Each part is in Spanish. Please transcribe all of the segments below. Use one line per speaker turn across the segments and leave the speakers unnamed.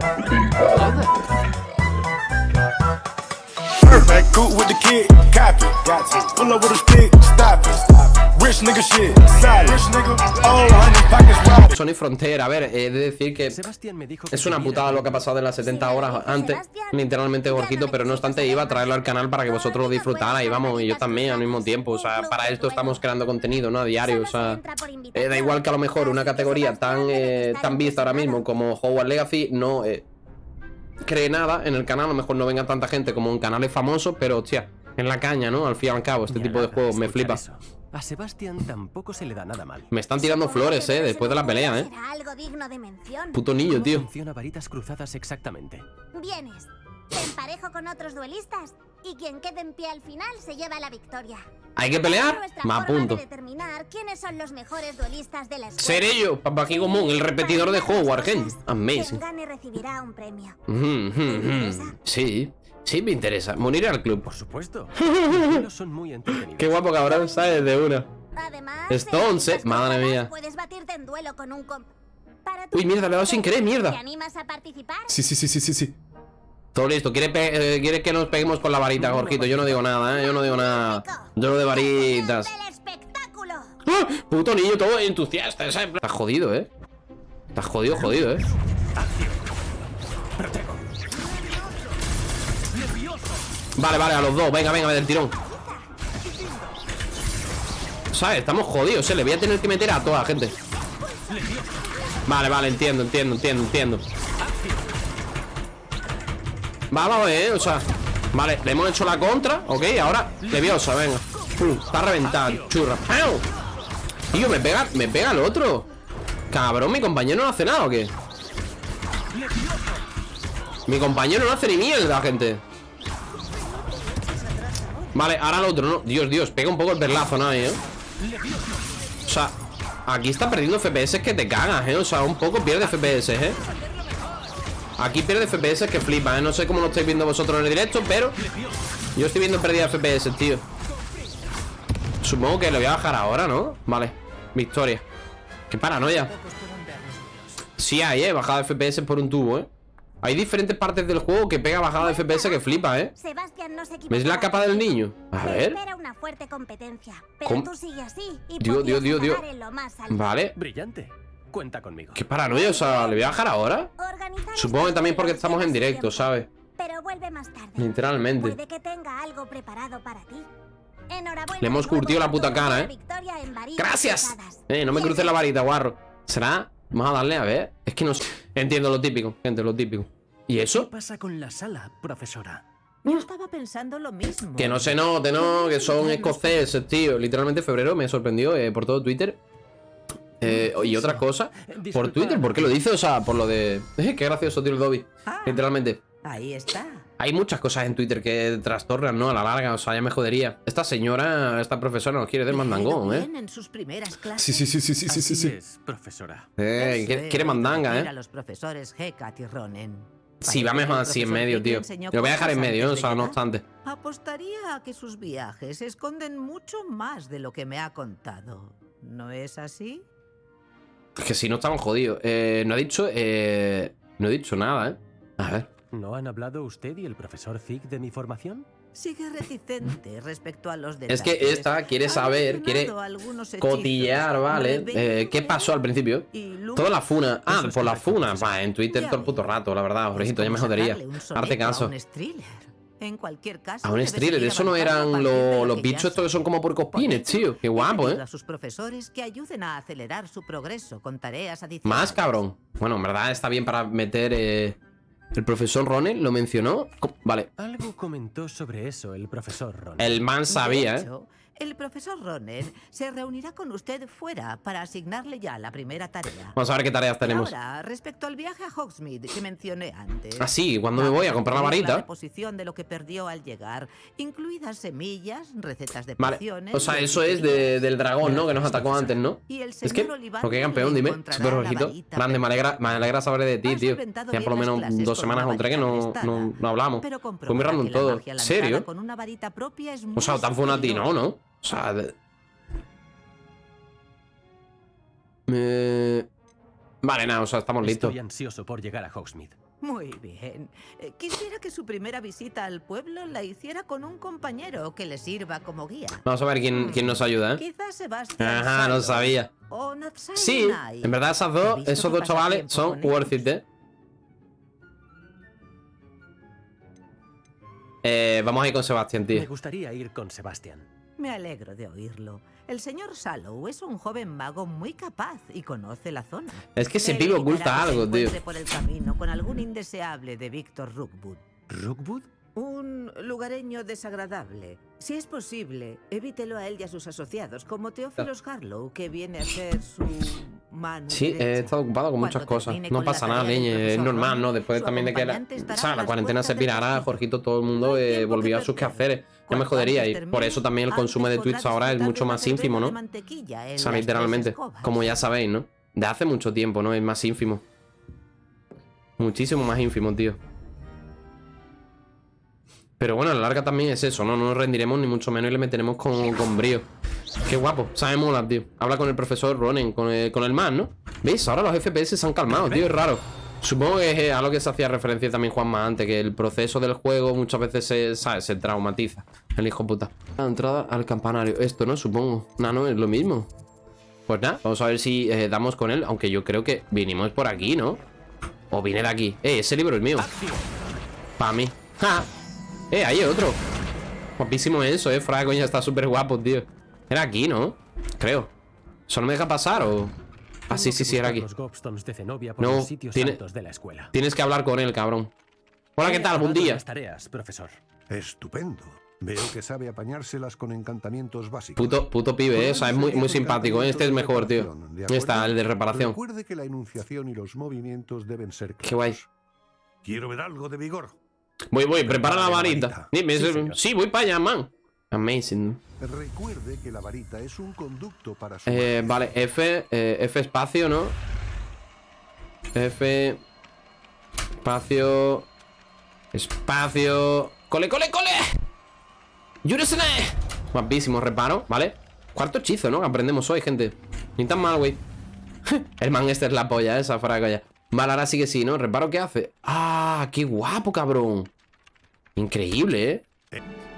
Oh, cool with the kid, copy. Got to. Pull up with a stick, stop it. Rich nigga shit, solid. Rich nigga, oh, honey, pockets wide.
Sony Frontier, a ver, he de decir que
Sebastián me dijo que
es una putada lo que ha pasado de las 70 horas antes, literalmente gorjito, pero no obstante iba a traerlo al canal para que vosotros lo disfrutarais, vamos, y yo también al mismo tiempo, o sea, para esto estamos creando contenido, ¿no? A diario, o sea, eh, da igual que a lo mejor una categoría tan, eh, tan vista ahora mismo como Hogwarts Legacy no eh, cree nada en el canal, a lo mejor no venga tanta gente como en canales famosos, pero hostia, en la caña, ¿no? Al fin y al cabo, este tipo de juegos me flipa.
eso. A Sebastián tampoco se le da nada mal.
Me están tirando flores, eh, después de la pelea, eh.
Será algo digno de mención.
Puto niño,
¿Cómo
tío.
funciona varitas cruzadas exactamente?
Vienes, te emparejo con otros duelistas y quien quede en pie al final se lleva la victoria.
¿Hay que pelear? Me
forma
apunto.
de determinar quiénes son los mejores duelistas de la escuela.
Seré yo, Papá Común, el repetidor de Hogwarts, gente.
Quien
Amazing.
gane recibirá un premio.
Ujú, ujú, ujú. Sí, sí me interesa. Morir al club.
Por supuesto. Los duelos son muy entretenidos.
Qué guapo cabrón, ¿sabes? De una.
Además,
eh, madre mía.
Puedes batirte en duelo con un comp.
Uy, mierda, le he dado sin querer, mierda.
¿Te animas a participar?
Sí, sí, sí, sí, sí, sí. Todo listo. ¿Quiere, pe- eh, que nos peguemos con la varita, Jorgito? Yo no digo nada, ¿eh? Yo no digo nada. Yo lo de varitas. ¡Ah! Puto niño, todo entusiasta. Estás jodido, ¿eh? Estás jodido, jodido, ¿eh? Vale, vale, a los dos. Venga, venga, del tirón. ¿Sabes? Estamos jodidos, ¿eh? Le voy a tener que meter a toda la gente. Vale, vale, entiendo, entiendo, entiendo, entiendo. Vamos, eh, o sea Vale, le hemos hecho la contra, ok Ahora, leviosa, venga Pum, Está reventado, churra ¡Pau! Tío, me pega, me pega el otro Cabrón, mi compañero no hace nada, ¿o qué? Mi compañero no hace ni mierda, gente Vale, ahora el otro, ¿no? Dios, Dios, pega un poco el perlazo, ¿no? ¿eh? O sea, aquí está perdiendo FPS que te cagas, ¿eh? O sea, un poco pierde FPS, ¿eh? Aquí pierde FPS que flipa, ¿eh? No sé cómo lo estáis viendo vosotros en el directo, pero Yo estoy viendo pérdida de FPS, tío Supongo que lo voy a bajar ahora, ¿no? Vale, victoria Qué paranoia Sí hay, ¿eh? Bajada de FPS por un tubo, ¿eh? Hay diferentes partes del juego que pega bajada de FPS que flipa, ¿eh?
Sebastián no.
¿Ves la capa del niño? A ver
una fuerte competencia, pero
¿Cómo?
tú sigue así y
Dios, Dios, Dios, Dios. Vale
Brillante. Cuenta conmigo.
Qué paranoia, o sea, ¿le voy a bajar ahora?
Organizar
Supongo que también porque estamos en directo, ¿sabes?
Pero vuelve más tarde.
Literalmente
Puede que tenga algo preparado para ti. Enhorabuena.
Le hemos curtido la puta cara, ¿eh? ¡Gracias! Eh, no me cruces la varita, guarro ¿Será? Vamos a darle, a ver Es que no sé Entiendo lo típico, gente, lo típico ¿Y
¿Qué
eso?
pasa con la sala, profesora?
Yo estaba pensando lo mismo.
Que no se note, ¿no? Que son escoceses, tío Literalmente febrero me sorprendió eh, por todo Twitter eh, Y otra cosa Por. Twitter, ¿por qué lo dice? O sea, por lo de... Eh, qué gracioso, tío, el Dobby
Ah,
Literalmente
ahí está.
Hay muchas cosas en Twitter que trastornan, ¿no? A la larga, o sea, ya me jodería Esta señora, esta profesora nos quiere del mandangón, ¿eh?
en sus primeras clases.
Sí, sí, sí, sí, sí, sí, sí,
es, profesora.
Eh, quiere, mandanga, ¿eh?
a los profesores Hecat y Ronen.
Sí, va mejor así en medio, tío. Lo voy a dejar en medio, ¿no? o sea, no obstante.
Apostaría a que sus viajes esconden mucho más de lo que me ha contado. ¿No es así?
Es que si no estamos jodidos. Eh, no ha dicho. Eh, no he dicho nada, ¿eh? A ver.
¿No han hablado usted y el profesor Zig de mi formación?
Sigue reticente respecto a los
Es
detalles.
que esta quiere saber, quiere cotillear, ¿vale? Eh, ¿Qué pasó al principio? Toda la funa. Ah,
es
por la funa. Va, en Twitter todo el puto rato, la verdad.
Es
Jorgito, ya me jodería.
sacarle un
Arte
soneto
caso.
A un thriller. En cualquier caso,
A un thriller. Eso no eran lo-
lo
los bichos estos que son como
Por
puercospines,
eso,
tío. Qué guapo, ¿eh?
a sus profesores que ayuden a acelerar su progreso con tareas adicionales.
Más cabrón. Bueno, en verdad está bien para meter. eh, El profesor Ronel lo mencionó. Vale.
Algo comentó sobre eso el profesor Ron.
El man sabía,
De
¿eh?
El profesor Roner se reunirá con usted fuera para asignarle ya la primera tarea.
Vamos a ver qué tareas tenemos.
Ahora, respecto al viaje a Hogsmeade que mencioné antes.
Ah, sí, ¿cuándo me voy a comprar la varita?
reposición de lo que perdió al llegar, incluidas semillas, recetas de
Vale.
pociones.
O sea, eso es de- del dragón, ¿no? Que nos atacó antes, ¿no?
Y el
Es que, porque campeón, dime. Súper
la
ojito. Grande, me alegra, me alegra saber de ti, tío. Ya por lo menos dos semanas
una
o tres que no, no, no hablamos.
Pero
Fue muy random
la
todo. ¿Serio?
Una
O sea, tan fue a ti. ¿no? ¿No? O sea... de- Me... Vale, nada, o sea, estamos listos.
Estoy ansioso por llegar a Hogsmeade.
Muy bien. Eh, Quisiera que su primera visita al pueblo la hiciera con un compañero que le sirva como guía.
Vamos a ver quién, quién nos ayuda, ¿eh?
Quizás Sebastián.
Ajá, lo
Sallow
sabía.
O
Sí, en verdad esas dos, esos dos chavales son worth it. ¿eh? Eh, vamos a ir con Sebastián,
Me
tío.
gustaría ir con Sebastián.
Me alegro de oírlo. El señor Sallow es un joven mago muy capaz y conoce la zona.
Es que pibe
evitará
oculta algo, tío.
por el camino con algún indeseable de Víctor Rookwood.
¿Rookwood?
Un lugareño desagradable. Si es posible, evítelo a él y a sus asociados, como Teófilos Harlow, que viene a ser su mano
Sí, he
derecha.
estado ocupado con muchas
Cuando
cosas. No pasa nada, leñe. Es normal, ¿no? Después también de que la, o sea, la cuarentena se
castillo.
Jorgito, todo el mundo eh, volvía a sus quehaceres. Ya me jodería. Y por eso también el consumo de Twitch ahora es mucho más ínfimo, ¿no? O sea, literalmente. Como ya sabéis, ¿no? De hace mucho tiempo, ¿no? Es más ínfimo. Muchísimo más ínfimo, tío. Pero bueno, a la larga también es eso, ¿no? No nos rendiremos ni mucho menos y le meteremos con, con brío. Qué guapo, sabe mola, tío. Habla con el profesor Ronen, con el, con el man, ¿no? ¿Veis? Ahora los FPS se han calmado, tío, es raro. Supongo que es eh, a lo que se hacía referencia también Juanma antes, que el proceso del juego muchas veces se, se traumatiza. El hijo puta. La entrada al campanario. Esto, ¿no? Supongo. No, no, es lo mismo. Pues nada, vamos a ver si eh, damos con él. Aunque yo creo que vinimos por aquí, ¿no? O vine de aquí. Eh, ese libro es mío. Para mí. ¡Ja! Eh, ahí hay otro. Guapísimo eso, eh. Fuera de coña, está súper guapo, tío. Era aquí, ¿no? Creo. ¿Eso no me deja pasar o...? Ah, sí, sí, sí, era aquí.
Los Gobstones de Zenobia por
No,
los sitios
tiene-
de la escuela.
Tienes que hablar con él, cabrón. Hola, ¿qué tal? Buen día.
las tareas, profesor.
Estupendo. Veo que sabe apañárselas con encantamientos básicos.
Puto, puto pibe, eh. O sea, es muy, muy simpático, eh. Este es mejor, tío. Ahí está, el de reparación.
Recuerde que la enunciación y los movimientos deben ser claros.
Qué guay.
Quiero ver algo de vigor.
Voy, voy, prepara la varita. Dime,
sí,
voy para allá, man. Amazing.
Recuerde que la varita es un conducto para su
Eh, vale, F, eh, F espacio, ¿no? F espacio espacio cole, cole, cole. Yurusene. Guapísimo reparo, ¿vale? Cuarto hechizo, ¿no? Que aprendemos hoy, gente. Ni tan mal, güey. El man este es la polla, esa fraga ya. Vale, ahora sí que sí, ¿no? Reparo, ¿qué hace? ¡Ah! ¡Qué guapo, cabrón! Increíble, ¿eh?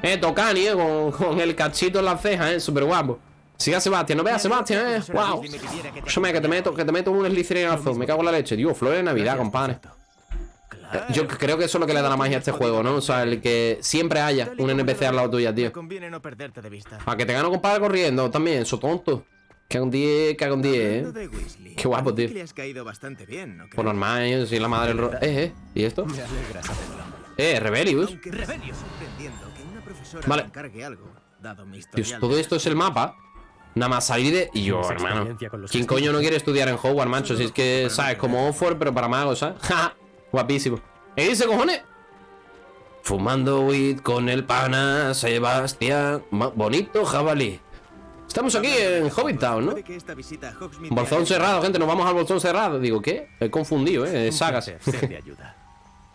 Eh, Tocani, ¿eh? Con, con el cachito en la ceja, ¿eh? Súper guapo. Siga Sebastián, no veas Sebastián, ¿eh? ¡Wow! Escúchame, que te meto, que te meto un slicerazo. Me cago en la leche. Tío, flores de Navidad, compadre. Eh, Yo creo que eso es lo que le da la magia a este juego, ¿no? O sea, el que siempre haya un NPC al lado tuya, tío. A que te gano, compadre, corriendo también. Eso tonto. Cago en 10, cago en 10,
Hablando
¿eh? Qué guapo, tío.
que le has caído bastante bien, ¿no
Por normal, ¿eh? Soy la madre. Eh, eh. ¿Y esto? Eh, Rebelius.
Aunque me sigue sorprendiendo que una profesora
Vale.
me encargue algo, dado mi
Dios, todo esto es el mapa. Nada más salir de. Y yo,
¿Tienes
hermano. ¿Quién coño no quiere estudiar en Hogwarts, macho? Si es que, ¿sabes? Como Oxford, pero para magos, ¿sabes? Ja, Guapísimo. ¿Qué dice, cojones? Fumando weed con el pana Sebastián. Bonito jabalí. Estamos aquí en Hobbit Town, ¿no? Bolsón cerrado, gente. Nos vamos al bolsón cerrado. Digo, ¿qué? He confundido, ¿eh?
Un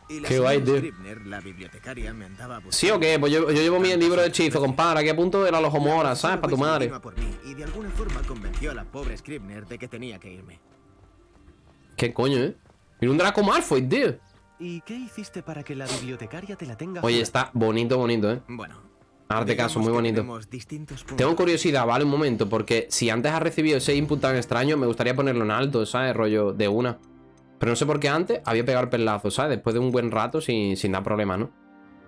Y la
Qué guay, tío.
Scribner, la bibliotecaria, me andaba buscando.
¿Sí o qué? Pues yo, yo llevo mi libro de hechizo, compadre. Aquí a punto de la lojomora, ¿sabes? Para tu madre.
por mí y de alguna forma convenció a la pobre Scribner de que tenía que irme.
¿Qué coño, eh? Y un Draco Malfoy, tío.
¿Y qué hiciste para que la bibliotecaria te la tenga
Oye, está bonito, bonito, ¿eh?
Bueno.
Hazte
digamos
caso, muy bonito. Tengo curiosidad, ¿vale? Un momento, porque si antes has recibido ese input tan extraño, me gustaría ponerlo en alto, ¿sabes? Rollo de una. Pero no sé por qué antes había pegado el pelazo, ¿sabes? Después de un buen rato sin, sin dar problema, ¿no?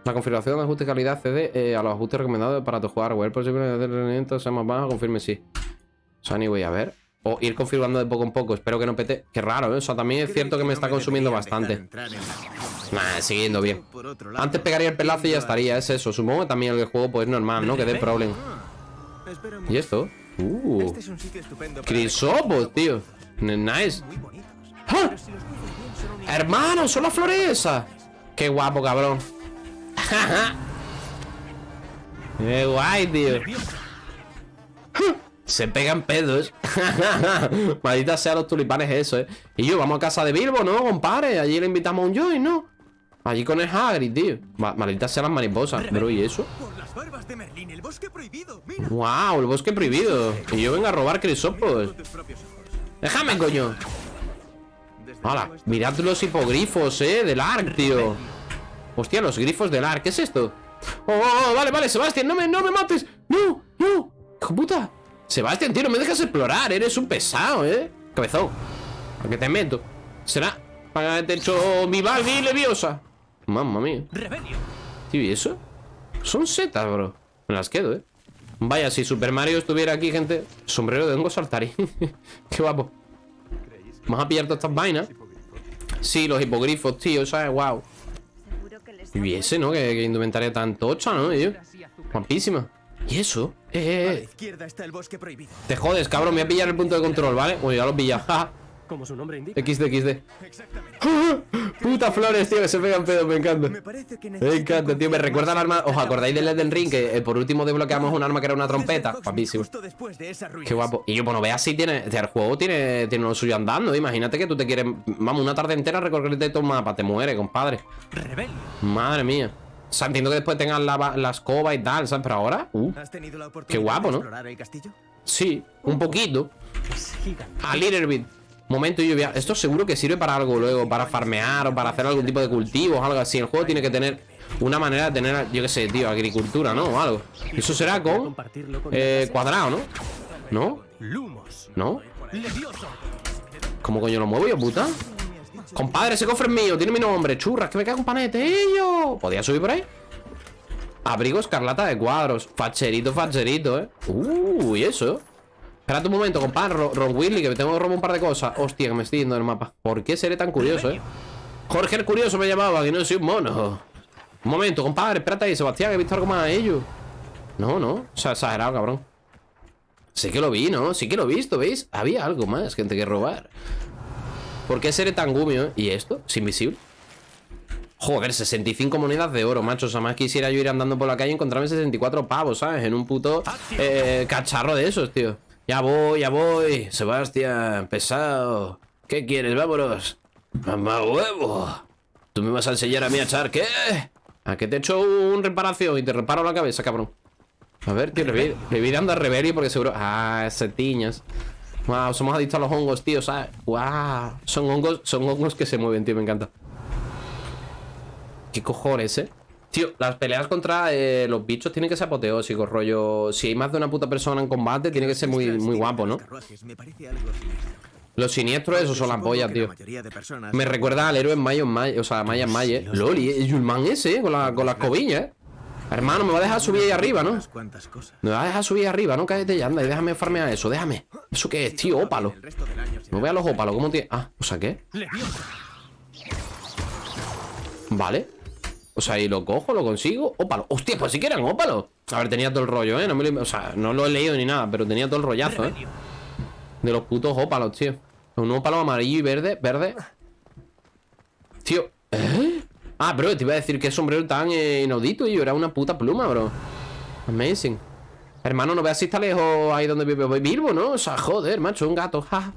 La configuración de ajuste de calidad cede eh, a los ajustes recomendados para tu hardware. Posible de rendimiento sea más bajo, confirme sí. O sea, anyway, a ver. O ir configurando de poco en poco. Espero que no pete. Qué raro, ¿eh? O sea, también es cierto que me está consumiendo bastante. Nah, siguiendo bien.
Por
Antes pegaría el pelazo y ya estaría, es eso. Supongo que también el juego, pues normal, ¿no? Que dé problema. ¿Y esto? Uh.
Este
Crisopos, tío. Nice. ¡Ah! Hermano, son las flores esas. Qué guapo, cabrón. Qué guay, tío. Se pegan pedos. Maldita sea los tulipanes eso, eh. Y yo, vamos a casa de Bilbo, ¿no, compadre? Allí le invitamos a un joy, ¿no? Allí con el Hagrid, tío. Ma- Maldita sea las mariposas. Pero, ¿y eso?
De el bosque prohibido.
¡Wow! El bosque prohibido. Y yo vengo a robar crisopos. Déjame, coño. ¡Hala! Mirad los hipogrifos, eh, del ARC, tío Hostia, los grifos del ARC, ¿qué es esto? Oh, oh, oh, vale, vale, Sebastián, no me, no me mates No, no, hijo puta Sebastián, tío, no me dejas explorar, eres un pesado, eh Cabezón ¿A qué te meto? ¿Será? Para haberte hecho mi Balbi leviosa Mamma mía Tío, ¿y eso? Son setas, bro Me las quedo, eh Vaya, si Super Mario estuviera aquí, gente Sombrero de hongo saltarín Qué guapo Vamos a pillar todas estas vainas Sí, los hipogrifos, tío, ¿sabes? Wow Y ese, ¿no? Que, que indumentaria tan tocha, ¿no? Tío? Guapísima ¿Y eso? Eh, eh, eh. Te jodes, cabrón Me voy a pillar el punto de control, ¿vale? Uy, ya lo he pillado.
Como su nombre indica.
XD, XD Puta flores, tío, que se pegan pedos, me encanta
Me que
encanta, tío, me recuerda al arma ¿Os acordáis del Elden Ring? Que eh, por último desbloqueamos un arma que era una trompeta Guapísimo. Qué guapo. Y yo, bueno, veas si tiene. El juego tiene, tiene lo suyo andando. Imagínate que tú te quieres. Vamos, una tarde entera recorrerte todo el mapa. Te muere, compadre. Madre mía. O sea, entiendo que después tengas la, la escoba y tal, ¿sabes? Pero ahora. Uh,
¿Has tenido la oportunidad
Qué guapo, ¿no? sí, un poquito. A little bit. Momento lluvia. Esto seguro que sirve para algo luego. Para farmear o para hacer algún tipo de cultivos, algo así. El juego tiene que tener una manera de tener, yo qué sé, tío, agricultura, ¿no? O algo. Eso será con. Eh, cuadrado, ¿no? ¿No? ¿No? ¿Cómo coño lo muevo yo, puta? Compadre, ese cofre es mío, tiene mi nombre Churras, que me cago en panete, ello ¿Podía subir por ahí? Abrigo escarlata de cuadros Facherito, facherito, eh Uh, y eso Espérate un momento, compadre Ro- Ron Willy, que me tengo que robar un par de cosas Hostia, que me estoy yendo del mapa ¿Por qué seré tan curioso, eh? Jorge el curioso me llamaba, que no soy un mono Un momento, compadre, espérate ahí Sebastián, que he visto algo más de ello No, no, o sea, exagerado, cabrón Sí que lo vi, ¿no? Sí que lo he visto, ¿veis? Había algo más, gente, que robar ¿Por qué seré tan gumio? ¿Y esto? ¿Es invisible? Joder, 65 monedas de oro, macho O sea, más quisiera yo ir andando por la calle y encontrarme 64 pavos, ¿sabes? En un puto eh, cacharro de esos, tío Ya voy, ya voy Sebastián, pesado ¿Qué quieres? Vámonos Mamá huevo ¿Tú me vas a enseñar a mí a echar qué? ¿A qué te echo un reparación y te reparo la cabeza, cabrón? A ver, tío, le voy, le voy dando a Reverie porque seguro... Ah, setiñas Wow, somos adictos a los hongos, tío, ¿sabes? Wow, son hongos, son hongos que se mueven, tío, me encanta ¿Qué cojones, eh? Tío, las peleas contra eh, los bichos tienen que ser apoteósicos, rollo Si hay más de una puta persona en combate Tiene que ser muy, muy guapo, ¿no? Los siniestros, esos son las pollas, tío Me recuerda al héroe en Mayo, en Mayo, o sea, Maya en Mayo, eh Loli, eh, Yulman ese, con la, con la escobilla, eh Hermano, me va a dejar subir ahí arriba, ¿no? Me va a dejar subir arriba, ¿no? Cállate ya, anda y déjame farmear eso, déjame ¿Eso qué es, tío? Ópalo No vea los ópalos, ¿cómo tiene? Ah, o sea, ¿qué? Vale O sea, y lo cojo, lo consigo Ópalo, hostia, pues si quieren ópalo A ver, tenía todo el rollo, ¿eh? No me lo- O sea, no lo he leído ni nada Pero tenía todo el rollazo, ¿eh? De los putos ópalos, tío. Un ópalo amarillo y verde, verde. Tío ¿Eh? Ah, bro, te iba a decir que sombrero tan eh, inaudito Y yo era una puta pluma, bro. Amazing. Hermano, no veas si está lejos ahí donde vive. Bilbo, ¿no? O sea, joder, macho, un gato, ja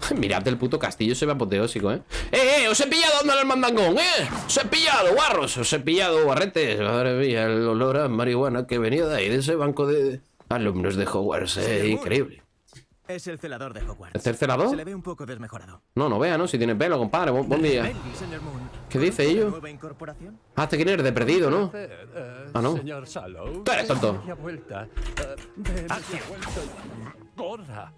Mirad el puto castillo, se ve apoteósico, ¿eh? ¡Eh, eh! ¡Os he pillado andando el mandangón, eh! ¡Os he pillado, guarros! ¡Os he pillado, guarretes! Madre mía, el olor a marihuana que venía de ahí, de ese banco de alumnos de Hogwarts, eh, increíble.
Es el celador de Hogwarts.
¿Es el celador?
Se le ve un poco desmejorado.
No, no vea, ¿no? Si tiene pelo, compadre, buen, buen día. ¿Qué dice
¿conoce la
ello? Ah, te eres de perdido, ¿no? Ah, no.
Señor Sallow.
Tú eres tonto.
Eh. Corra.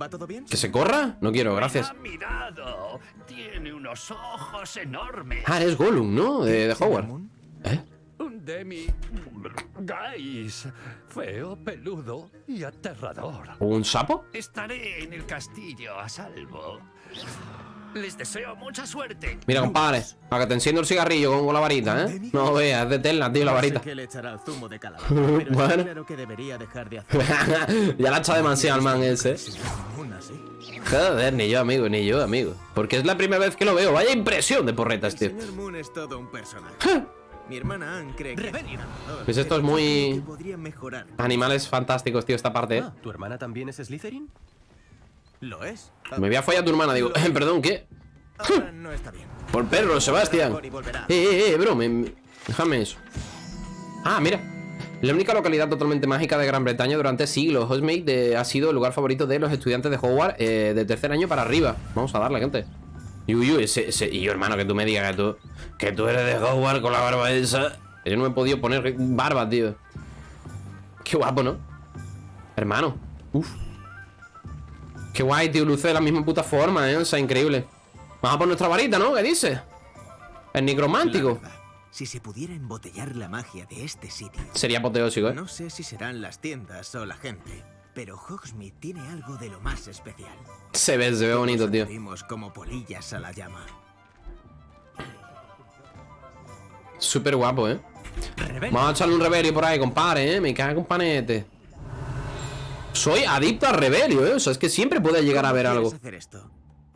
¿Va todo bien?
¿Que se corra? No quiero, gracias.
Ha mirado. Tiene unos ojos enormes.
Ah, eres Gollum, ¿no? De, de.
Moon,
¿Eh?
Un demi. Guys. Feo, peludo y aterrador.
¿Un sapo?
Estaré en el castillo a salvo. Les deseo mucha suerte.
Mira, compadre, para que te enciendo el cigarrillo con, la varita, ¿eh? No veas, es de tela, tío, la varita.
le echará zumo de
Bueno.
claro que debería dejar de hacer.
ya la ha echado demasiado al man ese.
Así.
Joder, ni yo, amigo, ni yo, amigo. Porque es la primera vez que lo veo. Vaya impresión de porretas,
El
tío.
señor Moon es todo un personaje. Mi hermana Anne cree que
Pues esto es muy-. Animales fantásticos, tío, esta parte, ¿eh?
Ah, ¿tu hermana también es Slytherin?
¿Lo es?
Me voy a follar a tu hermana, digo. Perdón, ¿qué?
Ahora no está bien.
Por perro, Sebastián. Eh, eh, eh, bro, me- me- déjame eso. Ah, mira. La única localidad totalmente mágica de Gran Bretaña durante siglos. Hogsmeade ha sido el lugar favorito de los estudiantes de Hogwarts eh, de tercer año para arriba. Vamos a darle, gente. Y uy, uy, ese, ese- y yo, hermano, que tú me digas que tú, que tú eres de Hogwarts con la barba esa. Yo no me he podido poner barba, tío. Qué guapo, ¿no? Hermano. Uf. Qué guay, tío. Luce de la misma puta forma, ¿eh? O sea, increíble. Vamos a por nuestra varita, ¿no? ¿Qué dice? El nigromántico.
si se pudiera embotellar la magia de este sitio,
Sería apoteósico, ¿eh?
no sé si serán las tiendas o la gente, pero Hogsmeade tiene algo de lo más especial.
Se ve, se ve bonito, tío.
Vimos como polillas a la llama.
Súper guapo, ¿eh?
Rebelde.
Vamos a echarle un revelio por ahí, compadre, ¿eh? Me cago en panete. Soy adicto al revelio, ¿eh? O sea, es que siempre puede llegar a
¿Cómo
ver algo.
hacer esto?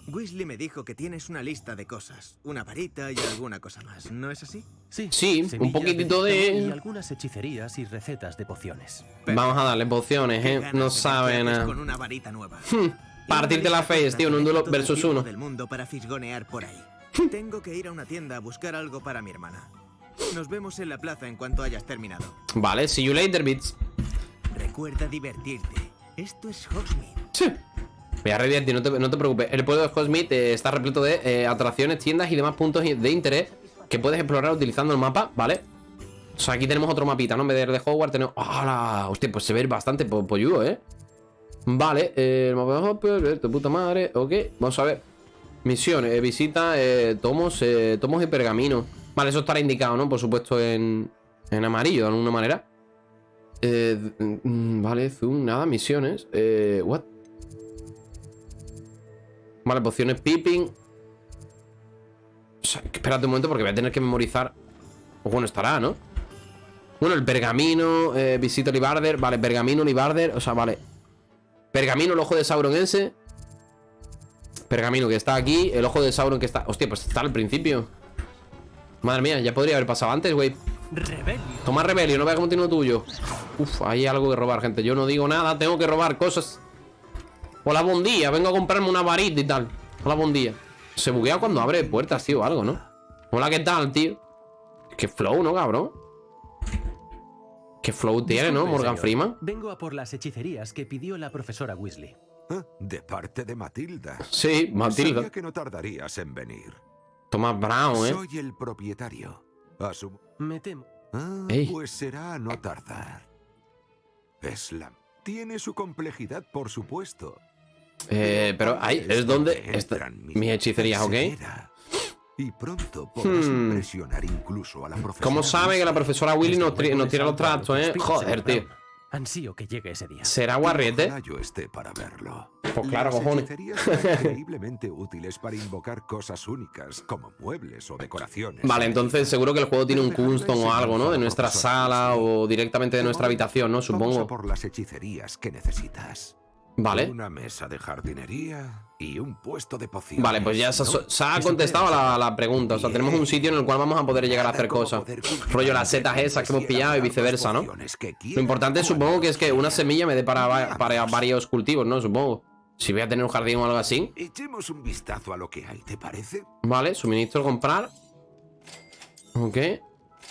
Weasley me dijo que tienes una lista de cosas, una varita y alguna cosa más, ¿no es así?
Sí,
Sí, un poquitito de-
Y algunas hechicerías y recetas de pociones.
Vamos a darle pociones, ¿eh? No
de
saben nada.
con una varita nueva.
Partirte
Y una
la face, tío, en un
de
duelo versus uno.
del mundo para fisgonear por ahí. Tengo que ir a una tienda a buscar algo para mi hermana. Nos vemos en la plaza en cuanto hayas terminado.
Vale, see you later, bitch.
Recuerda divertirte. Esto es Hogsmeade.
Sí. Voy a redirigir, no te, no te preocupes. El pueblo de Hogsmeade eh, está repleto de eh, atracciones, tiendas y demás puntos de interés que puedes explorar utilizando el mapa, ¿vale? O sea, aquí tenemos otro mapita, ¿no? En vez de Hogwarts tenemos... ¡Hala! Hostia, pues se ve bastante po polludo, ¿eh? Vale, eh, el mapa de Hopper, de puta madre, ok. Vamos a ver. Misiones, eh, visita, eh, tomos, tomos y pergamino. Vale, eso estará indicado, ¿no? Por supuesto en, en amarillo, de alguna manera. Eh, mm, vale, zoom, nada, misiones. Eh, what? Vale, pociones peeping. O sea, espérate un momento porque voy a tener que memorizar. O bueno, estará, ¿no? Bueno, el pergamino, eh, visita. Vale, pergamino, Libarder. O sea, vale. Pergamino, el ojo de Sauron ese. Pergamino que está aquí. El ojo de Sauron que está. Hostia, pues está al principio. Madre mía, ya podría haber pasado antes, güey.
Rebelio.
Toma rebelio, no veas cómo tiene lo tuyo. Uf, hay algo que robar, gente. Yo no digo nada, tengo que robar cosas. Hola, buen día. Vengo a comprarme una varita y tal. Hola, buen día. Se buguea cuando abre puertas, tío, o algo, ¿no? Hola, ¿qué tal, tío? Qué flow, ¿no, cabrón? Qué flow tiene, ¿no? Morgan
señor.
Freeman.
Vengo a por las hechicerías que pidió la profesora Weasley.
Ah, De parte de Matilda.
Sí, Matilda.
Sabía que no tardarías en venir.
Tomás Brown, ¿eh?
Soy el propietario. Asumo.
Me temo.
Ah,
Ey.
pues será a no tardar. Es la... Tiene su complejidad, por supuesto.
Eh, pero ahí es donde mis hechicerías, ¿ok?
Y pronto podrás
Hmm.
impresionar incluso a la profesora.
¿Cómo sabe que la profesora Willy nos, nos tira los trastos, eh? Joder, tío.
Ansío que llegue ese día.
¿Será guarriete?
Ojalá yo esté para verlo.
Pues claro,
Las
cojones.
hechicerías son increíblemente útiles para invocar cosas únicas, como muebles o decoraciones.
Vale, entonces seguro que el juego tiene un custom o algo, ¿no? De nuestra sala o directamente de nuestra habitación, ¿no? Supongo.
por las hechicerías que necesitas.
Vale.
Una mesa de jardinería y un puesto de pociones.
Vale, pues ya se, ha contestado la, la pregunta. O sea, tenemos un sitio en el cual vamos a poder llegar a hacer cosas. Rollo las setas esas que hemos pillado y viceversa, ¿no? Lo importante supongo que es que una semilla me dé para, para varios cultivos, ¿no? Supongo. Si voy a tener un jardín o algo así.
Echemos un vistazo a lo que hay, ¿te parece?
Vale, suministro comprar. Ok.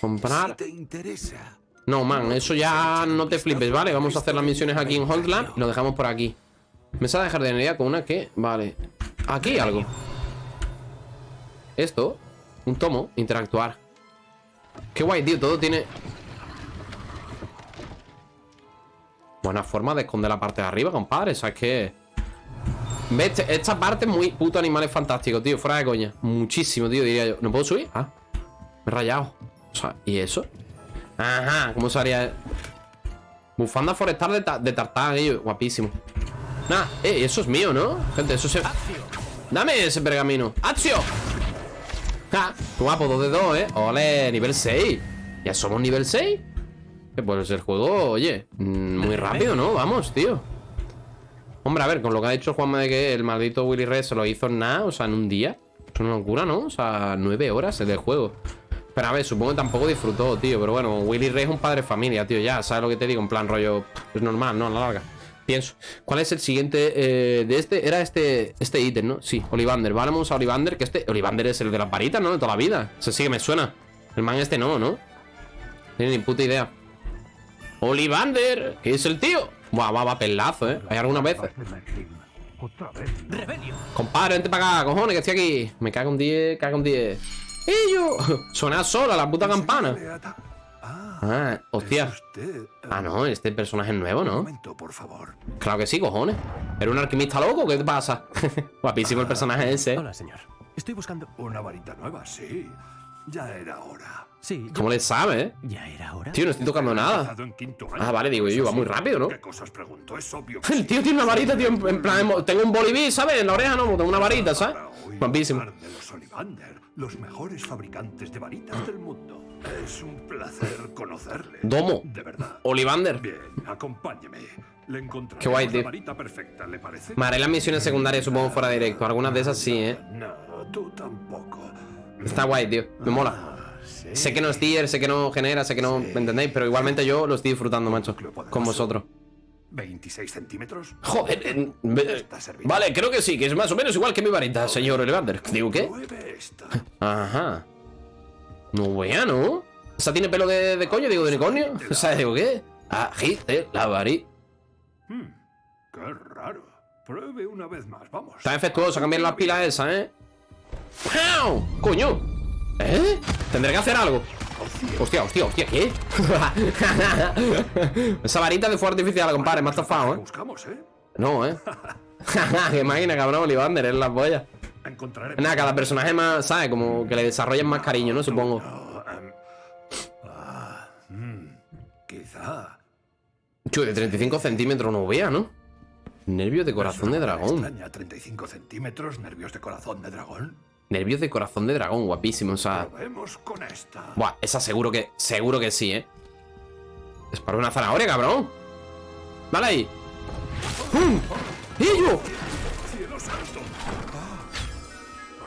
Comprar.
Si te interesa.
No, man, eso ya no te flipes, ¿vale? Vamos a hacer las misiones aquí en Hotland y lo dejamos por aquí. Mesa de jardinería con una que... Vale. Aquí hay algo. Esto. Un tomo. Interactuar. Qué guay, tío. Todo tiene... Buena forma de esconder la parte de arriba, compadre. O sea, es que... ¿Ves? Este- Esta parte muy puto animales fantástico, tío. Fuera de coña. Muchísimo, tío, diría yo. ¿No puedo subir? Ah. Me he rayado. O sea, ¿y eso? Ajá, ¿cómo se haría? Bufanda forestal de, ta- de ello, guapísimo. Nah, eh, eso es mío, ¿no? Gente, eso se. Dame ese pergamino. ¡Acción! ¡Ja! Guapo, 2 de 2, ¿eh? ¡Ole! Nivel 6. ¿Ya somos nivel 6? Que pues el juego, oye, mm, muy rápido, ¿no? Vamos, tío. Hombre, a ver, con lo que ha dicho Juanma de que el maldito Willy Red se lo hizo en nada, o sea, en un día. Es una locura, ¿no? O sea, nueve horas el del juego. Pero a ver, supongo que tampoco disfrutó, tío. Pero bueno, Willy Ray es un padre de familia, tío. Ya, ¿sabes lo que te digo? En plan, rollo. Es normal, ¿no? A la larga. Pienso. ¿Cuál es el siguiente eh, de este? Era este este ítem, ¿no? Sí, Olivander. Vamos a Olivander. Que este. Olivander es el de las varitas, ¿no? De toda la vida. Ese sí que me suena. El man este no, ¿no? No Tiene ni puta idea. Olivander, ¿qué es el tío? Buah, va, va, pelazo, ¿eh? Hay algunas veces. Compadre, vente para acá, cojones, que estoy aquí. Me cago un 10, cago un 10. ¡Y yo! Suena sola la puta campana. Ah, hostia. Ah, no, este personaje es nuevo, ¿no? Claro que sí, cojones. ¿Eres un alquimista loco? ¿Qué te pasa? Guapísimo el personaje ese. ¿eh?
Hola, señor. Estoy buscando...
Una varita nueva, sí. Ya era hora.
Sí, yo-
¿Cómo le sabe, eh?
¿Ya era hora?
Tío, no estoy tocando nada. Ah, vale, digo yo, va muy rápido, ¿no?
¿Qué cosas pregunto? Es obvio que
El tío tiene una varita, tío, en en plan, tengo un boliví, ¿sabes? En la oreja no, tengo una varita, ¿sabes? Guapísimo.
hablar de los Ollivander, los mejores fabricantes de varitas del mundo. Es un placer conocerle.
Domo.
De verdad.
Olivander.
Bien, acompáñeme. Le encontraré
Qué guay, tío.
varita perfecta, ¿le parece?
Me haré las misiones secundarias, supongo, fuera de directo. Algunas de esas sí, ¿eh?
No, tú tampoco.
Está guay, tío. Me mola.
Ah, sí.
Sé que no es tier, sé que no genera, sé que no... ¿Me entendéis? Pero igualmente yo lo estoy disfrutando, macho. Con vosotros.
26 centímetros.
Joder, eh. Vale, creo que sí, que es más o menos igual que mi varita, señor Olivander. ¿Digo qué? Ajá. No vea, ¿no? ¿Esa tiene pelo de, de coño, digo, de unicornio? O sea, digo, ¿qué? Agite la varita.
Hmm, qué raro. Pruebe una vez más, vamos.
Está defectuoso cambiar las pilas esas, ¿eh? ¡Au! ¡Coño! ¿Eh? Tendré que hacer algo. Hostia, hostia, hostia, ¿qué? Esa varita de fuego artificial, compadre, me ha
¿Qué
estafado, ¿eh?
buscamos, eh?
No, ¿eh? Qué máquina, cabrón, Olivander, es la polla. Nada, cada personaje más, ¿sabes? Como que le desarrollen más cariño, ¿no? Supongo.
Em, ah, mm, quizá.
Chuy, de 35 centímetros no vea, ¿no? Nervios de corazón de dragón.
Extraña, 35 centímetros, nervios de corazón de dragón.
Nervios de corazón de dragón, guapísimo, o sea.
Probemos con esta.
Buah, esa seguro que. Seguro que sí, ¿eh? Es para una zanahoria, cabrón. Dale ahí. ¡Pum! ¡Ello!
¡Cielo santo! Ah,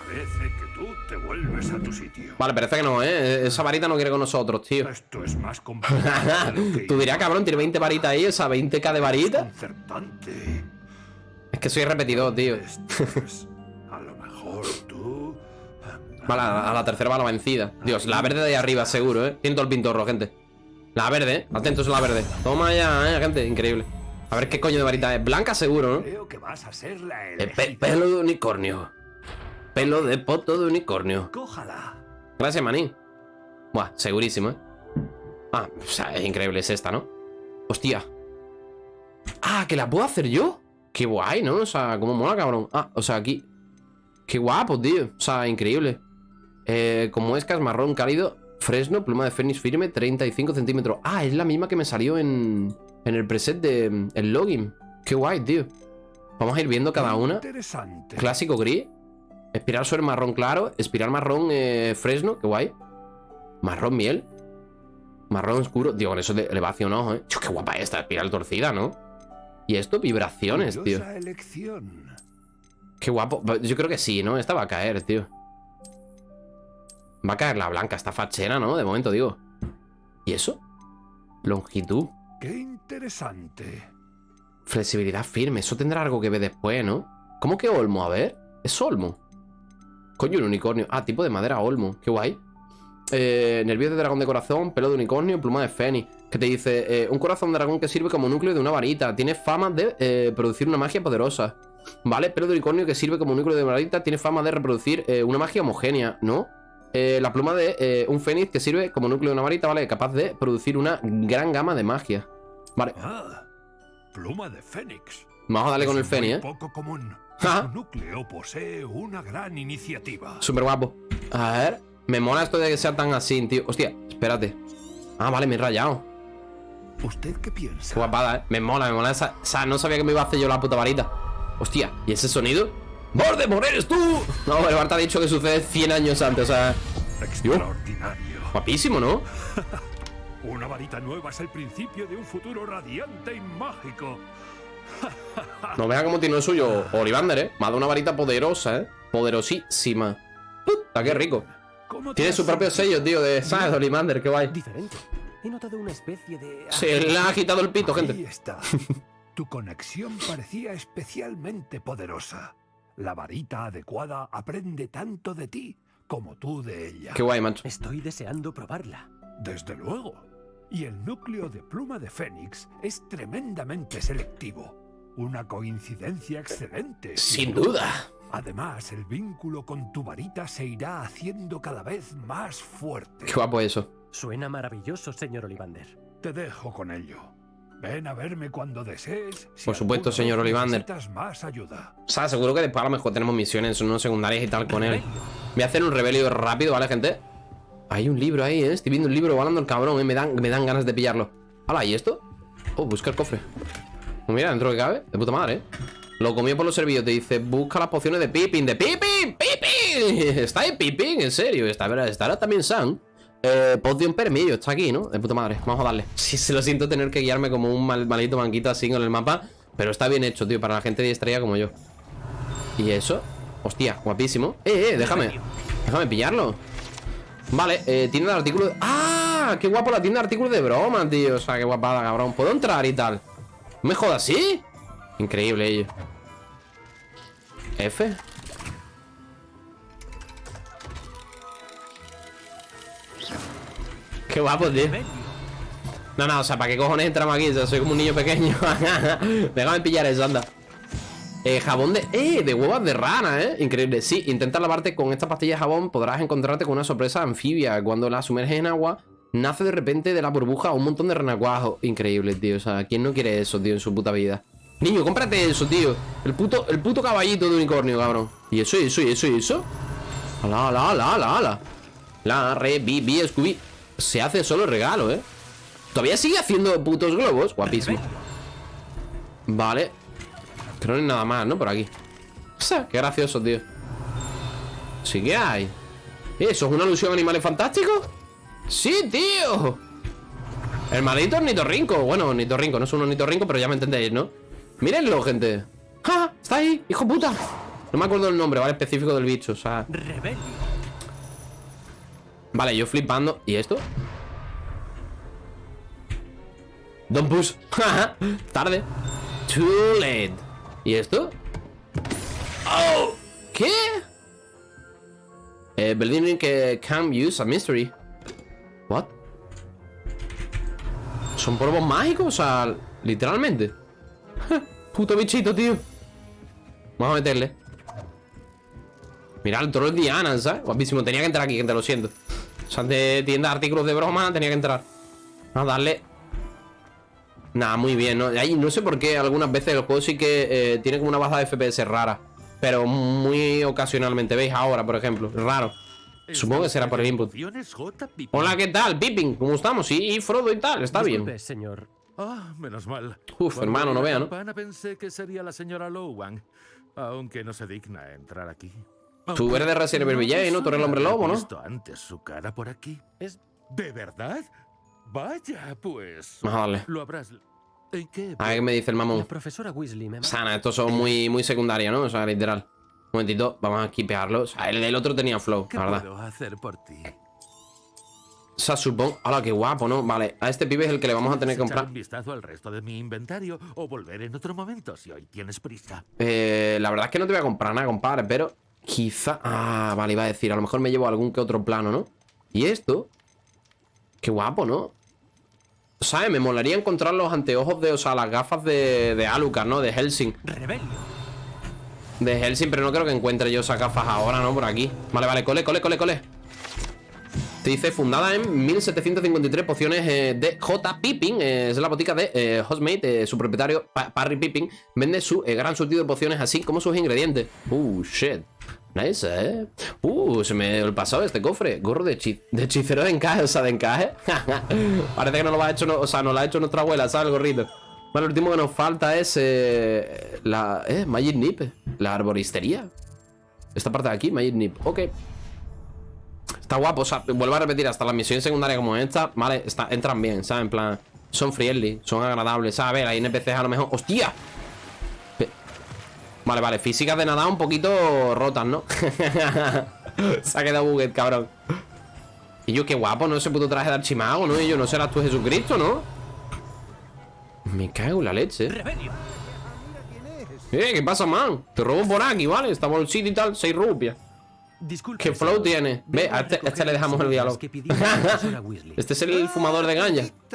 Parece que tú te vuelves a tu sitio.
Vale, parece que no, ¿eh? Esa varita no quiere con nosotros, tío.
Esto es más complicado
Tú dirás, cabrón, tiene 20 varitas ahí, esa 20k de varita. Es que soy repetidor, tío.
a
la, a la tercera va la vencida. Dios, la verde de ahí arriba, seguro, ¿eh? Siento el pintorro, gente. La verde, ¿eh? Atentos a la verde. Toma ya, ¿eh, gente? Increíble. A ver qué coño de varita es. Blanca, seguro, ¿no?
Creo que vas a ser la
Eh, pe-
elegida.
pelo de unicornio. Pelo de poto de unicornio.
Cójala.
Gracias, manín. Buah, segurísimo, ¿eh? Ah, o sea, es increíble, es esta, ¿no? Hostia. Ah, ¿que la puedo hacer yo? Qué guay, ¿no? O sea, cómo mola, cabrón. Ah, o sea, aquí. Qué guapo, tío. O sea, increíble. Eh, como escas, marrón cálido, fresno, pluma de fénix firme, 35 centímetros. Ah, es la misma que me salió en, en el preset de mm, el login. Qué guay, tío. Vamos a ir viendo cada una.
Interesante.
Clásico gris. Espiral sobre marrón claro. Espiral marrón eh, fresno. Qué guay. Marrón miel. Marrón oscuro. Digo, con eso le, le va hacia un ojo, ¿eh? Qué guapa esta espiral torcida, ¿no? Y esto, vibraciones, tío.
Elección.
Qué guapo. Yo creo que sí, ¿no? Esta va a caer, tío. Va a caer la blanca. Esta fachera, ¿no? De momento, digo. ¿Y eso? Longitud.
Qué interesante.
Flexibilidad firme. Eso tendrá algo que ver después, ¿no? ¿Cómo que olmo? A ver. ¿Es olmo? Coño, un unicornio. Ah, tipo de madera olmo. Qué guay. Eh, nervios de dragón de corazón, pelo de unicornio, pluma de fénix. Que te dice, eh, un corazón de dragón que sirve como núcleo de una varita. Tiene fama de eh, producir una magia poderosa. Vale, pelo de unicornio que sirve como núcleo de varita. Tiene fama de reproducir eh, una magia homogénea, ¿no? Eh, la pluma de eh, un fénix que sirve como núcleo de una varita, ¿vale? Capaz de producir una gran gama de magia. Vale,
Ah, pluma de fénix.
vamos a darle con el fénix, ¿eh?
poco común.
Ajá.
Su núcleo posee una gran iniciativa.
Súper guapo. A ver. Me mola esto de que sea tan así, tío. Hostia, espérate. Ah, vale, me he rayado.
¿Usted qué piensa?
Qué guapada, eh. Me mola, me mola esa. O sea, no sabía que me iba a hacer yo la puta varita. Hostia, ¿y ese sonido? ¡Voldemort, eres tú! No, el Bart ha dicho que sucede 100 años antes, o sea.
Extraordinario.
Guapísimo, ¿no?
Una varita nueva es el principio de un futuro radiante y mágico.
No vea cómo tiene el suyo Olivander, ¿eh? Me ha dado una varita poderosa, ¿eh? Poderosísima. Puta, qué rico.
¿Cómo te
Tiene su propio sello, tío, de. ¿Sabes? Olivander, qué guay.
Diferente. He notado una especie de...
Se le ha quitado el pito,
Ahí
gente.
está. Tu conexión parecía especialmente poderosa. La varita adecuada aprende tanto de ti como tú de ella.
Qué guay, macho.
Estoy deseando probarla.
Desde luego. Y el núcleo de pluma de Fénix es tremendamente selectivo. Una coincidencia excelente.
Sin duda.
Además, el vínculo con tu varita se irá haciendo cada vez más fuerte.
Qué guapo eso.
Suena maravilloso, señor Olivander.
Te dejo con ello. Ven a verme cuando desees. si
Por supuesto, señor Olivander.
más ayuda.
O sea, seguro que después a lo mejor tenemos misiones no secundarias y tal con él. Voy a hacer un rebelio rápido, ¿vale, gente? Hay un libro ahí, ¿eh? Estoy viendo un libro volando el cabrón, ¿eh? Me dan, me dan ganas de pillarlo. Hala, ¿y esto? Oh, busca el cofre. Pues mira, dentro que cabe. De puta madre, ¿eh? Lo comió por los servicios. Te dice, busca las pociones de Pippin. ¡De Pippin! ¡Pippin! ¿Está ahí Pippin? ¿En serio? ¿Está, estará también Sam? Eh, Potion Permillo, está aquí, ¿no? De puta madre. Vamos a darle. Sí, se lo siento tener que guiarme como un mal, malito manquito así con el mapa. Pero está bien hecho, tío, para la gente distraída como yo. ¿Y eso? Hostia, guapísimo. Eh, eh, déjame. Déjame pillarlo. Vale, eh, tienda de artículos. de- ¡Ah! ¡Qué guapo la tienda de artículos de broma, tío! O sea, qué guapada, cabrón. ¿Puedo entrar y tal? ¿No me jodas así? Increíble ello. F. Qué guapo, tío. No, no, o sea, ¿para qué cojones entramos aquí? O sea, soy como un niño pequeño. Déjame pillar eso, anda. Eh, jabón de... ¡Eh! De huevas de rana, ¿eh? Increíble. Sí, intenta lavarte con esta pastilla de jabón. Podrás encontrarte con una sorpresa anfibia. Cuando la sumerges en agua, nace de repente de la burbuja un montón de renacuajos. Increíble, tío. O sea, ¿quién no quiere eso, tío, en su puta vida? Niño, cómprate eso, tío. El puto, el puto caballito de unicornio, cabrón. ¿Y eso, y eso, y eso, y eso? ¡Hala, hala, hala, hala, hala! La, re, bi, bi, Scooby. Se hace solo regalo, ¿eh? Todavía sigue haciendo putos globos. Guapísimo. Vale. Creo que no hay nada más, ¿no? Por aquí. O sea, qué gracioso, tío. Sí que hay. ¿Eh, ¿Eso es una alusión a animales fantásticos? ¡Sí, tío! El maldito ornitorrinco. Bueno, ornitorrinco, no es un ornitorrinco, pero ya me entendéis, ¿no? Mírenlo, gente. ¡Ja! Está ahí, hijo puta. No me acuerdo el nombre, ¿vale? Específico del bicho, o sea.
Rebelio.
Vale, yo flipando. ¿Y esto? Don't push. Tarde. Too late. ¿Y esto? Oh. ¿Qué? Eh, believing que can use a mystery. What? ¿Son polvos mágicos? O sea, literalmente. Puto bichito, tío. Vamos a meterle. Mira, el troll Diana, ¿sabes? Guapísimo. Tenía que entrar aquí, gente, lo siento. O sea, de tienda de artículos de broma, tenía que entrar. Vamos a darle. Nada, muy bien, ¿no? Ahí, no sé por qué algunas veces el juego sí que eh, tiene como una baja de FPS rara. Pero muy ocasionalmente. ¿Veis? Ahora, por ejemplo. Raro. Supongo que será por el input. Hola, ¿qué tal? Pippin, ¿cómo estamos? Sí, y Frodo y tal, está bien.
Señor.
Ah, menos mal.
Uf,
Cuando
hermano, no vea, ¿no?
pensé que sería la señora Lowan, aunque no se digna a entrar aquí.
Tú eres de Resident Evil Village, ¿no? Tú eres el hombre lobo, ¿no?
visto antes su cara por aquí.
Es
¿De verdad? Vaya, pues.
Vamos a darle.
Lo habrás. ¿En qué?
A ver qué me dice el mamón.
la profesora Weasley me
Sana, estos son muy, muy secundarios, ¿no? O sea, literal. Un momentito, vamos a quipearlo. O sea, el del otro tenía flow,
¿Qué
la verdad.
puedo hacer por ti?
O sea, supongo... ¡Hala, qué guapo, ¿no? Vale, a este pibe es el que le vamos a tener que
¿Puedes echar
comprar.
un vistazo al resto de mi inventario o volver en otro momento si hoy tienes prisa.
Eh, la verdad es que no te voy a comprar nada, compadre, pero quizá... Ah, vale, iba a decir, a lo mejor me llevo algún que otro plano, ¿no? Y esto... Qué guapo, ¿no? ¿Sabes? Me molaría encontrar los anteojos de... O sea, las gafas de, de Alucard, ¿no? De Helsing.
Rebelio.
De Helsing, pero no creo que encuentre yo esas gafas ahora, ¿no? Por aquí. Vale, vale, cole, cole, cole, cole. Te dice, fundada en 1753 pociones eh, de J. Pippin. eh, es la botica de eh, Hostmate. eh, su propietario, Pa- Parry Pippin, vende su gran surtido de pociones, así como sus ingredientes. Uh, shit. Nice, ¿eh? Uh, se me el pasado este cofre. Gorro de, hechi- de hechicero de encaje, o sea, de encaje. Parece que no lo ha hecho, o sea, no lo ha hecho nuestra abuela, ¿sabes? El gorrito. Vale, lo último que nos falta es eh, la... Eh, Magic Nip. La arboristería. Esta parte de aquí, Magic Nip. Ok. Está guapo, o sea, vuelvo a repetir, hasta las misiones secundarias como esta, vale, está, entran bien, ¿sabes? En plan, son friendly, son agradables, ¿sabes? A ver, hay NPCs a lo mejor... ¡Hostia! Vale, vale, físicas de nada un poquito rotas, ¿no? Se ha quedado buget, cabrón. Y yo, qué guapo, ¿no? Ese puto traje de archimago, ¿no? Y yo, no serás tú Jesucristo, ¿no? Me cago en la leche. Eh, ¿qué pasa, man? Te robo por aquí, ¿vale? Esta bolsita y tal, 6 rupias.
Disculpe,
¿Qué flow tiene? Ve, a este, a este le dejamos el diálogo. Este es el fumador de
nueva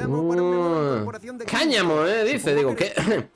Uh, cáñamo, eh, dice. Digo, ¿qué?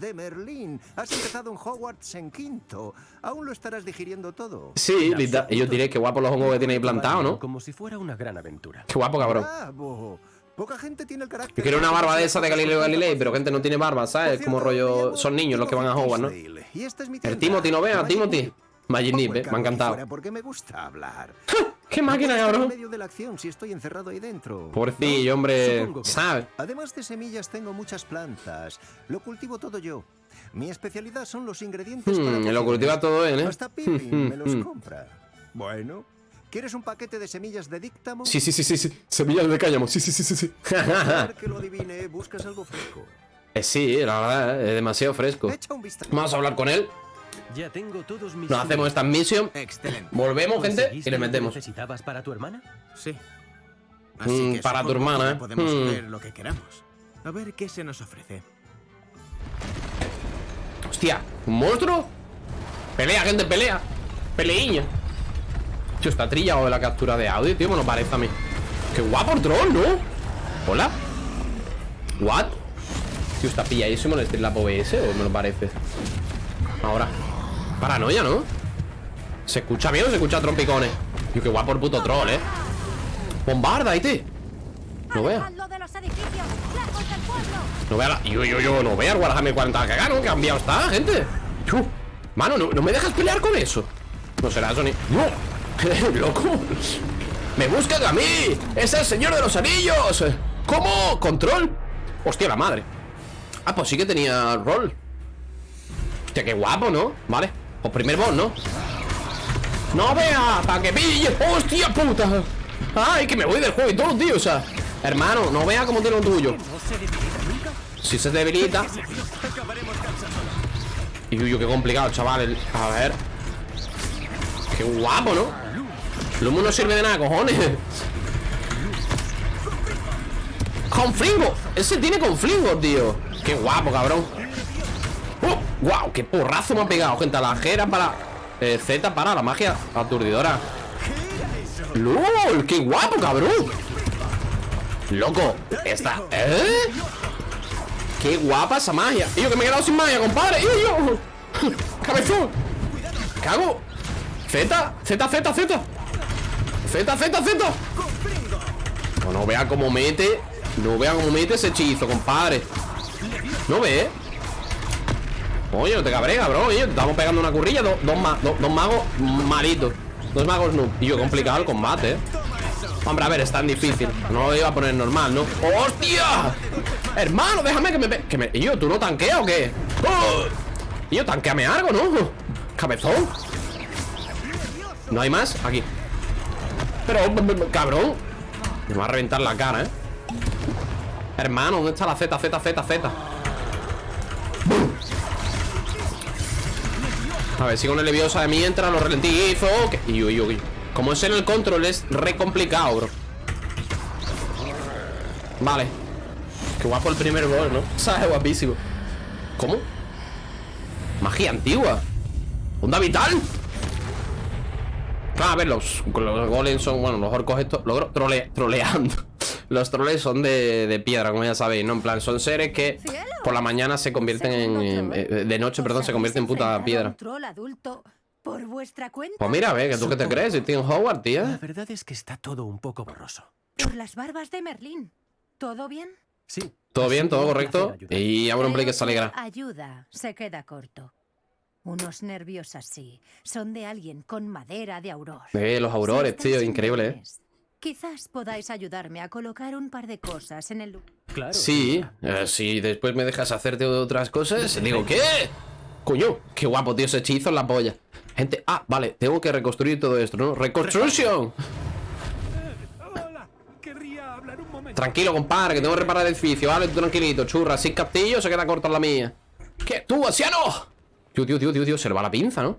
De Merlín. Has empezado en Hogwarts en quinto. Aún lo estarás digiriendo todo.
Sí, yo diré que guapo los hongos que tiene ahí plantado, ¿no?
Como si fuera una gran aventura.
Qué guapo, cabrón.
Bravo. Poca gente tiene el carácter.
Yo quiero una barba de esa de Galileo Galilei, pero gente no tiene barba, ¿sabes? Como rollo. Son niños los que van a Hogwarts, ¿no? El Timothy, ¿no vea?
Magic
Timothy.
Nip, el
eh, me ha encantado.
Porque me gusta hablar.
¡Qué máquina,
estar en
cabrón!
medio de la acción si estoy encerrado ahí dentro.
Pobrecillo, hombre. ¿Sabes?
Además de semillas, tengo muchas plantas. Lo cultivo todo yo. Mi especialidad son los ingredientes para
Hmm, lo cultiva todo él, ¿eh?
Hasta Pippin me los
Hmm.
compra. Bueno, ¿quieres un paquete de semillas de díctamo?
Sí, sí, sí, sí, sí. Semillas de cáñamo. Sí, sí, sí, sí, sí.
Que lo adivine, buscas algo fresco.
Eh, sí, la verdad, eh, es demasiado fresco. Vamos a hablar con él.
Ya tengo todos mis.
Nos hacemos esta misión.
Excelente.
Volvemos, gente, y
¿Conseguiste
le metemos.
necesitabas para tu hermana?
Sí.
Mm, para tu hermana, ¿eh?
Podemos
Mm.
hacer lo que queramos. A ver qué se nos ofrece.
Hostia, ¿un monstruo? Pelea, gente, pelea. Peleíña. Tío, está trillado de la captura de audio, tío, me lo parece a mí. Qué guapo el troll, ¿no? Hola. What? Tío, está pilladísimo el stream OBS o me lo parece. Ahora. Paranoia, ¿no? ¿Se escucha bien o se escucha trompicones? Tío, qué guapo el puto troll, ¿eh? Bombarda, ¿y No vea. No vea la... Yo, yo, yo, no vea el Warhammer 40 que gano, cambiado está, gente. Chu. Mano, no, no me dejas pelear con eso. No será eso ni... ¡No! ¡Loco! ¡Me buscan a mí! ¡Es el señor de los anillos! ¿Cómo? ¿Control? Hostia, la madre. Ah, pues sí que tenía rol. Hostia, qué guapo, ¿no? Vale. Pues primer boss, ¿no? ¡No vea! ¡Para que pille! ¡Hostia puta! ¡Ay, que me voy del juego y todo, tío! O sea, hermano, no vea cómo tiene lo tuyo. Si se debilita. Y uy, qué complicado, chaval. A ver. Qué guapo, ¿no? Lumo no sirve de nada, cojones. ¡Conflingo! Ese tiene conflingo, tío. Qué guapo, cabrón. ¡Wow! ¡Qué porrazo me ha pegado, gente! A la jera para. eh, Z para la magia aturdidora. ¡Lol! ¡Qué guapo, cabrón! Loco, esta. ¿Eh? ¡Qué guapa esa magia! ¡Y yo que me he quedado sin magia, compadre! ¡Y yo! ¡Cabezón! ¡Cago! Z, Z, Z, Z. Z, Z, Z. No, no vea cómo mete. No vea cómo mete ese hechizo, compadre. ¿No ve? Oye, no te cabres, cabrón. Oye, estamos pegando una currilla. Dos, dos, ma- dos- dos magos malitos. Dos magos noob. Y yo, complicado el combate, eh. Hombre, a ver, es tan difícil. No lo iba a poner normal, ¿no? ¡Hostia! Hermano, déjame que me... Que me... ¿Y yo, tú no tanqueas o qué? ¡Oh! Yo, tanqueame algo, ¿no? Cabezón. ¿No hay más? Aquí. Pero, cabrón. Me va a reventar la cara, ¿eh? Hermano, ¿dónde está la Z, Z, Z, Z? A ver, si con el leviosa de mientras lo ralentizo. que- Y uy, uy. Como es en el control, es re complicado, bro. Vale. Qué guapo el primer gol, ¿no? ¿Sabes? Guapísimo. ¿Cómo? Magia antigua. ¿Onda vital? Ah, a ver, los, los golems son, bueno, los orcos estos, logro trole, troleando. Los troles son de, de piedra, como ya sabéis, ¿no? En plan, son seres que por la mañana se convierten en, eh, de noche, perdón, se convierten en puta piedra.
Por vuestra cuenta.
Pues mira, ve, que tú qué te crees, en Howard,
La
tía.
verdad es que está todo un poco borroso.
Por las barbas de Merlín. ¿Todo bien?
Sí.
Todo bien, todo correcto. Y Auron Blake que se alegra.
que Ayuda, se queda corto. Unos nervios así son de alguien con madera de auror.
Ve, los aurores, tío, increíble, eh.
Quizás podáis ayudarme a colocar un par de cosas en el lugar.
Claro.
Sí, eh, si después me dejas hacerte otras cosas, digo, ¿qué? Coño, qué guapo, tío, ese hechizo en la polla. Gente, ah, vale, tengo que reconstruir todo esto, ¿no? ¡Reconstrucción!
Hola, querría hablar un momento.
Tranquilo, compadre, que tengo que reparar el edificio, ¿vale? Tú tranquilito, churra, sin castillo se queda corta la mía. ¿Qué? ¡Tú, anciano! Tío, tío, tío, tío, tío, se le va la pinza, ¿no?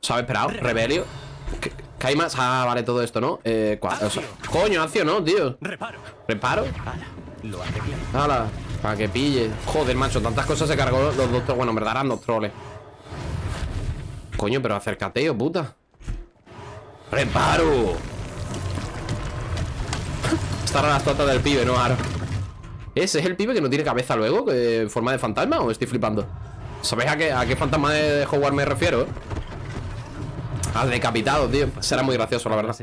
Se ha esperado, rebelio. ¿Qué, hay más? Ah, vale, todo esto, ¿no? Eh, cua- o sea, coño, acción, ¿no, tío?
Reparo.
¿Reparo?
Lo.
Hala, para que pille. Joder, macho, tantas cosas se cargó los dos. Bueno, en verdad eran dos troles. Coño, pero acércate, oh puta. ¡Reparo! Esta las totas del pibe, ¿no, Aro? ¿Ese es el pibe que no tiene cabeza luego? ¿En forma de fantasma o estoy flipando? ¿Sabéis a qué, a qué fantasma de Hogwarts me refiero? Al decapitado, tío Será muy gracioso, la verdad.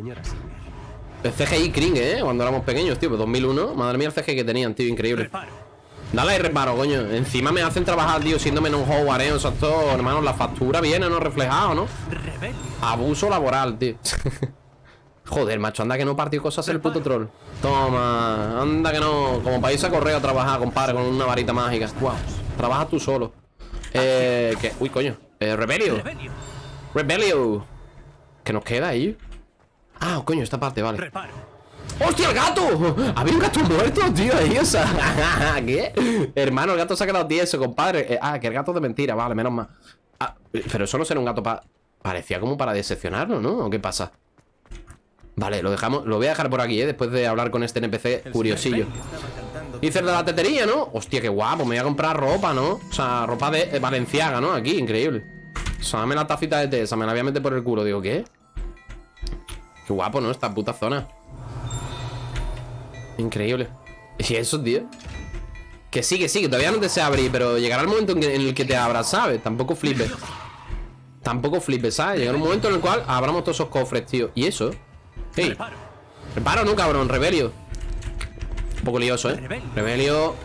El CGI cringe, ¿eh? Cuando éramos pequeños, tío Pues 2001 Madre mía el CGI que tenían, tío Increíble. Dale ahí reparo, coño Encima me hacen trabajar, tío Siéndome en un Hogwarts, ¿eh? O sea, esto, hermano La factura viene, ¿no? Reflejado, ¿no? Abuso laboral, tío Joder, macho, anda que no partió cosas el puto troll Toma, anda que no Como irse a correo a trabajar, compadre Con una varita mágica Wow, trabaja tú solo Eh, que, uy, coño eh, Rebelio
Rebelio.
¿Qué nos queda ahí? Ah, coño, esta parte, vale
Reparo.
¡Hostia, el gato! Había un gato muerto, tío, ahí, o sea ¿Qué? Hermano, el gato se ha quedado tieso, compadre Eh, Ah, que el gato es de mentira, vale, menos mal Ah, pero eso no será un gato para... Parecía como para decepcionarnos, ¿no? ¿O qué pasa? Vale, lo dejamos, lo voy a dejar por aquí, ¿eh? Después de hablar con este NPC curiosillo
Estaba cantando
Dice el de la tetería, ¿no? Hostia, qué guapo, me voy a comprar ropa, ¿no? O sea, ropa de eh, Valenciaga, ¿no? Aquí, increíble O sea, dame la tacita de té, esa me la voy a meter por el culo Digo, ¿qué? Qué guapo, ¿no? Esta puta zona Increíble Y eso, tío Que sí, que sí, que todavía no te sé abrir Pero llegará el momento en, que- en el que te abras, ¿sabes? Tampoco flipes Tampoco flipes, ¿sabes? Llegará un momento en el cual abramos todos esos cofres, tío ¿Y eso? Hey,
reparo,
¿no, cabrón? Rebelio Un poco lioso, ¿eh?
Rebelio.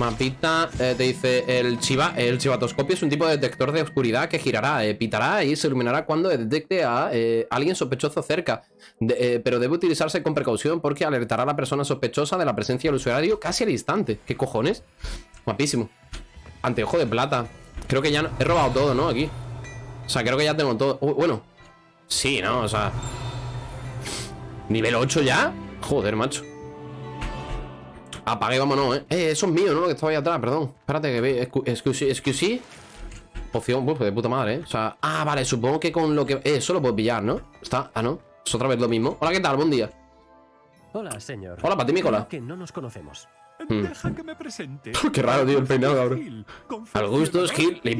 Mapita, eh, te dice el chiva, el chivatoscopio es un tipo de detector de oscuridad que girará, eh, pitará y se iluminará cuando detecte a eh, alguien sospechoso cerca. Pero debe utilizarse con precaución porque alertará a la persona sospechosa de la presencia del usuario casi al instante. ¿Qué cojones? Guapísimo. Anteojo de plata. Creo que ya no- he robado todo, ¿no? Aquí. O sea, creo que ya tengo todo. Uh, bueno. Sí, ¿no? O sea. ¿Nivel 8 ya? Joder, macho. Apague, vámonos, ¿eh? Eh, eso es mío, ¿no? Lo que estaba ahí atrás, perdón Espérate que ve, excu- excuse, excuse Poción, pues de puta madre, ¿eh? O sea, ah, vale, supongo que con lo que... Eh, eso lo puedo pillar, ¿no? Está, ah, no Es otra vez lo mismo Hola, ¿qué tal? Buen día
Hola, señor.
Hola, para ti, Nicola.
Creo Que no nos conocemos.
Hmm.
Deja que me presente.
Qué raro, tío, el peinado, cabrón. Al gusto es Gil, le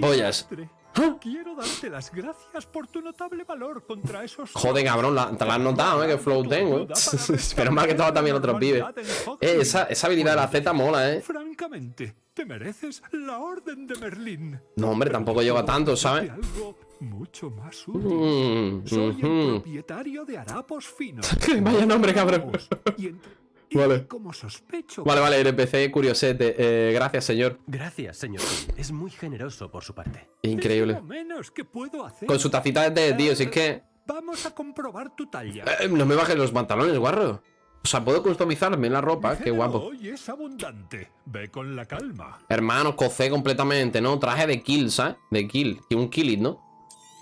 pollas.
Quiero darte las gracias por tu notable valor contra esos...
Joder, cabrón, la- te la has notado, ¿eh? Que flow tengo, ¿eh? Pero mal que estaba también otro pibe Eh, esa, esa habilidad de la Z mola, ¿eh?
Francamente, te mereces la Orden de Merlín.
No, hombre, tampoco llego a tanto, ¿sabes?
Mucho más útil.
Mm,
Soy el
ujú.
propietario de Harapos Finos.
Vaya nombre, cabrón.
Y, entre-
Vale.
como sospecho...
Vale, vale, NPC curiosete eh, Gracias, señor
Gracias, señor. Es muy generoso por su parte.
Increíble
Es lo menos que puedo hacer.
Con su tacita de té, tío, si es que...
Vamos a comprobar tu talla.
Eh, no me bajes los pantalones, guarro. O sea, puedo customizarme la ropa, qué guapo.
Hoy es abundante. Ve con la calma.
Hermano, cocé completamente, ¿no? Traje de kill, ¿sabes? De kill, y un kill it, ¿no?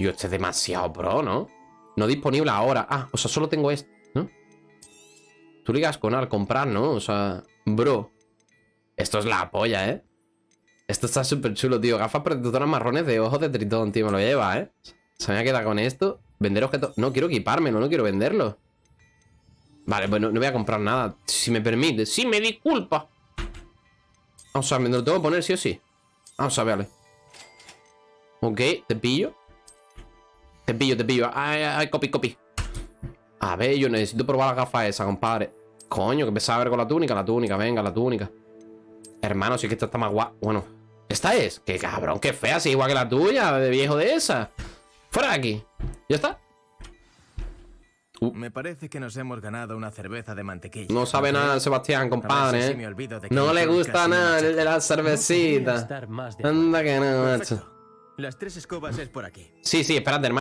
Yo, este es demasiado pro, ¿no? No disponible ahora. Ah, o sea, solo tengo este. Tú ligas con al comprar, ¿no? O sea, bro. Esto es la polla, ¿eh? Esto está súper chulo, tío. Gafas protectoras marrones de ojos de tritón, tío. Me lo lleva, ¿eh? Se me ha quedado con esto. Vender objetos. No, quiero equipármelo, no quiero venderlo. Vale, bueno, no voy a comprar nada. Si me permite. Sí, me disculpa. Vamos a ver, ¿me lo tengo que poner sí o sí? Vamos a ver, vale. Ok, te pillo. Te pillo, te pillo. Ay, ay, copy, copy. A ver, yo necesito probar la gafa esa, compadre. Coño, que empezaba a ver con la túnica. La túnica, venga, la túnica. Hermano, sí que esta está más guapa. Bueno, esta es. Qué cabrón, qué fea, si igual que la tuya, de viejo de esa. Fuera de aquí. ¿Ya está?
Me parece que nos hemos ganado una cerveza de mantequilla.
No sabe nada Sebastián, compadre.
si
¿eh? No le gusta nada de la cervecita. Anda que no.
Las tres escobas es por aquí.
Sí, sí, espérate, hermano.